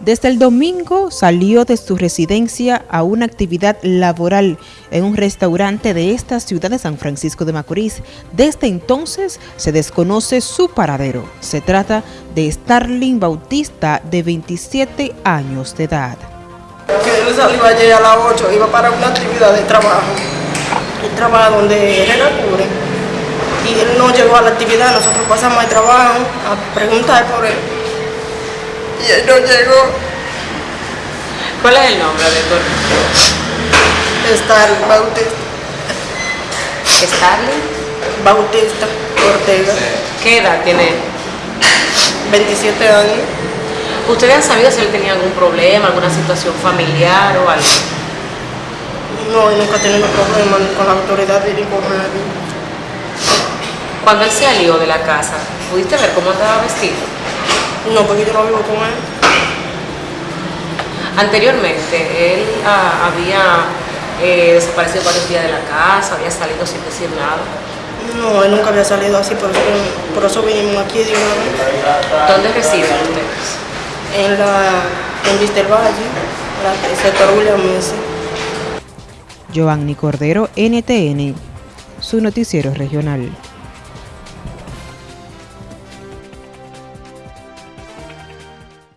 Desde el domingo salió de su residencia a una actividad laboral en un restaurante de esta ciudad de San Francisco de Macorís. Desde entonces se desconoce su paradero. Se trata de Starling Bautista, de 27 años de edad. Él salió ayer a las 8, iba para una actividad de trabajo. El trabajo donde cura. Y él no llegó a la actividad, nosotros pasamos al trabajo a preguntar por él y él no llegó. ¿Cuál es el nombre de tu Starling Bautista. ¿Starling? Bautista Ortega. ¿Qué edad tiene? 27 años. ¿Ustedes han sabido si él tenía algún problema, alguna situación familiar o algo? No, nunca he tenido problemas con la autoridad ni con nadie. Cuando él salió de la casa, ¿pudiste ver cómo estaba vestido? No, porque yo no vivo con él. Anteriormente, él ah, había eh, desaparecido varios días de la casa, había salido sin decir nada. No, él nunca había salido así, por eso, por eso vinimos aquí de una vez. ¿Dónde residen ustedes? En la en Vista del Valle, la, el sector William Messi. Giovanni Cordero, NTN, su noticiero regional.